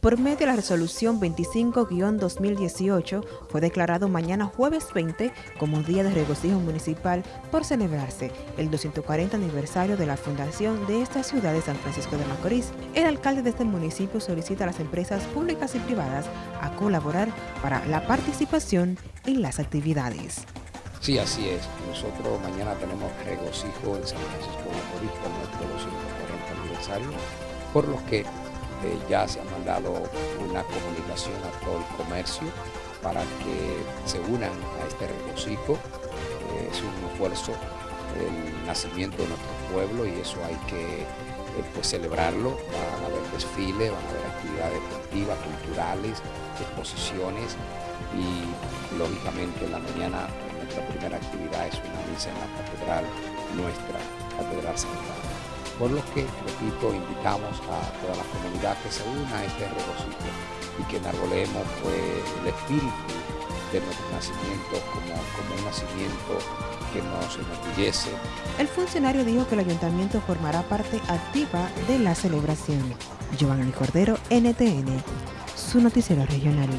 Por medio de la resolución 25-2018, fue declarado mañana jueves 20 como Día de Regocijo Municipal por celebrarse el 240 aniversario de la fundación de esta ciudad de San Francisco de Macorís. El alcalde de este municipio solicita a las empresas públicas y privadas a colaborar para la participación en las actividades. Sí, así es. Nosotros mañana tenemos regocijo en San Francisco de Macorís por nuestro 240 aniversario, por los que eh, ya se ha mandado una comunicación a todo el comercio para que se unan a este regocijo. Eh, es un esfuerzo el nacimiento de nuestro pueblo y eso hay que eh, pues, celebrarlo. Van a haber desfiles, van a haber actividades deportivas, culturales, exposiciones y lógicamente en la mañana nuestra primera actividad es una misa en la catedral nuestra, Catedral Central por lo que, repito, invitamos a toda la comunidad que se una a este regocijo y que enarbolemos pues, el espíritu de nuestro nacimiento como, como un nacimiento que nos enorgullece. El funcionario dijo que el ayuntamiento formará parte activa de la celebración. Giovanni Cordero, NTN, su noticiero regional.